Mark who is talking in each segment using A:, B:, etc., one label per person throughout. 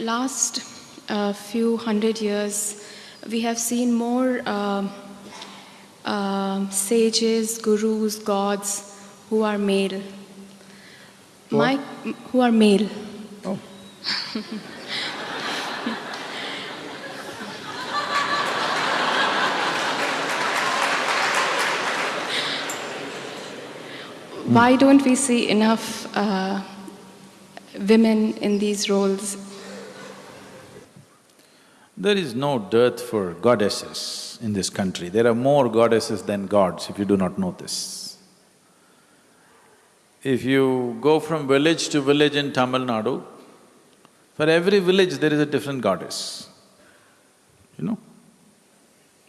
A: last uh, few hundred years, we have seen more uh, uh, sages, gurus, gods who are male. My, who are male.
B: Oh.
A: Why don't we see enough uh, women in these roles?
B: There is no dearth for goddesses in this country. There are more goddesses than gods, if you do not know this. If you go from village to village in Tamil Nadu, for every village there is a different goddess, you know?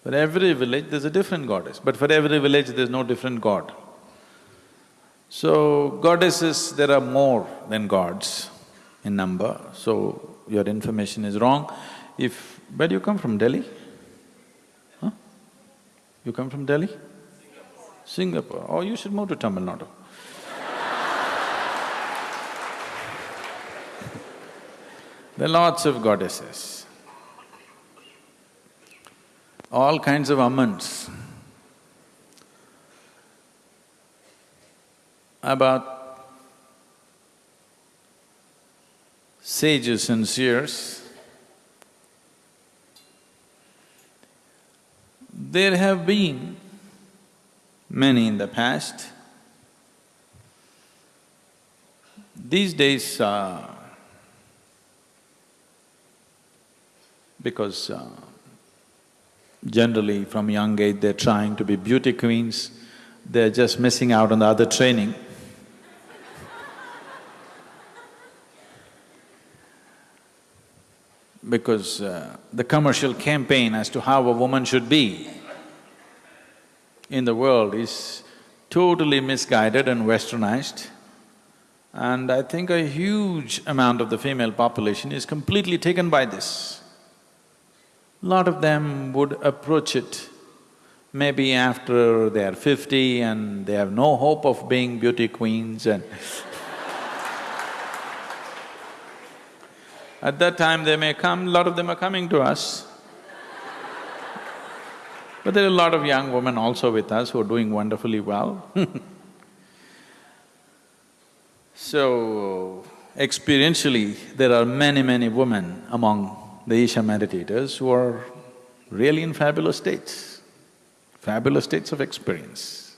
B: For every village there's a different goddess, but for every village there's no different god. So, goddesses, there are more than gods in number, so your information is wrong. If… where do you come from, Delhi? Huh? You come from Delhi? Singapore. Singapore. Oh, you should move to Tamil Nadu. there are lots of goddesses, all kinds of ammans. about sages and seers. There have been many in the past. These days, uh, because uh, generally from young age they're trying to be beauty queens, they're just missing out on the other training. because uh, the commercial campaign as to how a woman should be in the world is totally misguided and westernized. And I think a huge amount of the female population is completely taken by this. Lot of them would approach it maybe after they are fifty and they have no hope of being beauty queens and At that time they may come, lot of them are coming to us. But there are a lot of young women also with us who are doing wonderfully well So, experientially, there are many, many women among the Isha meditators who are really in fabulous states, fabulous states of experience.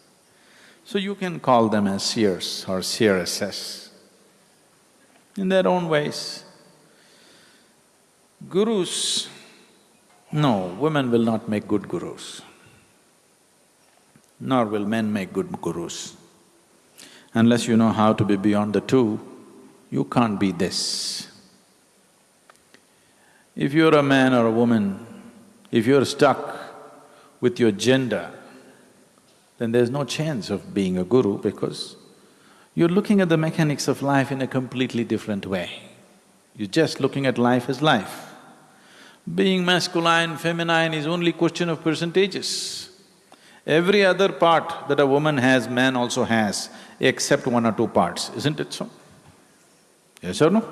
B: So you can call them as seers or seeresses in their own ways. Gurus, no, women will not make good gurus, nor will men make good gurus. Unless you know how to be beyond the two, you can't be this. If you're a man or a woman, if you're stuck with your gender, then there's no chance of being a guru because you're looking at the mechanics of life in a completely different way. You're just looking at life as life. Being masculine, feminine is only question of percentages. Every other part that a woman has, man also has, except one or two parts, isn't it so? Yes or no?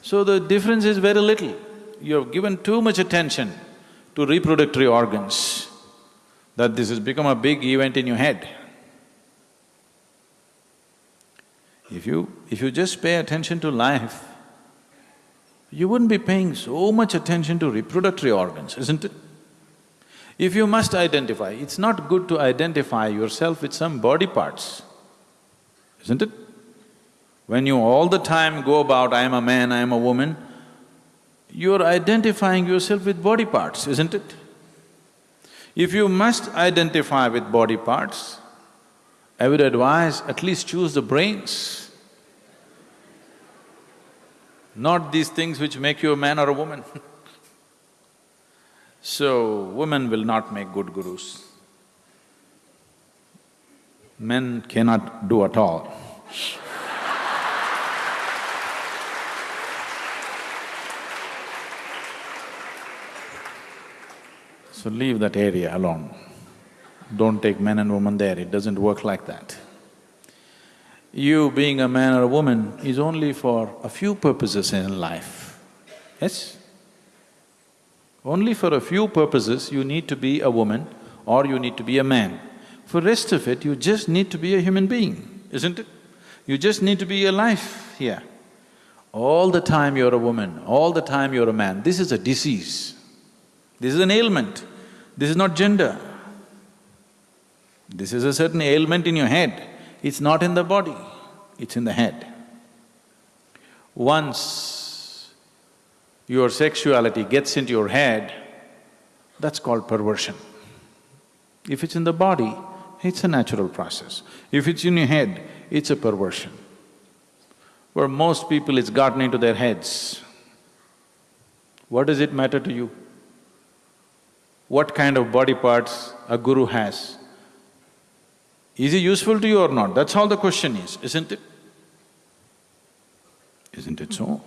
B: So the difference is very little. You have given too much attention to reproductory organs that this has become a big event in your head. If you… if you just pay attention to life, you wouldn't be paying so much attention to reproductory organs, isn't it? If you must identify, it's not good to identify yourself with some body parts, isn't it? When you all the time go about, I am a man, I am a woman, you're identifying yourself with body parts, isn't it? If you must identify with body parts, I would advise at least choose the brains not these things which make you a man or a woman So, women will not make good gurus. Men cannot do at all. so leave that area alone. Don't take men and women there, it doesn't work like that you being a man or a woman is only for a few purposes in life. Yes? Only for a few purposes you need to be a woman or you need to be a man. For rest of it, you just need to be a human being, isn't it? You just need to be alive here. All the time you're a woman, all the time you're a man, this is a disease. This is an ailment. This is not gender. This is a certain ailment in your head. It's not in the body, it's in the head. Once your sexuality gets into your head, that's called perversion. If it's in the body, it's a natural process. If it's in your head, it's a perversion. For most people, it's gotten into their heads. What does it matter to you? What kind of body parts a guru has? Is he useful to you or not? That's all the question is, isn't it? Isn't it so?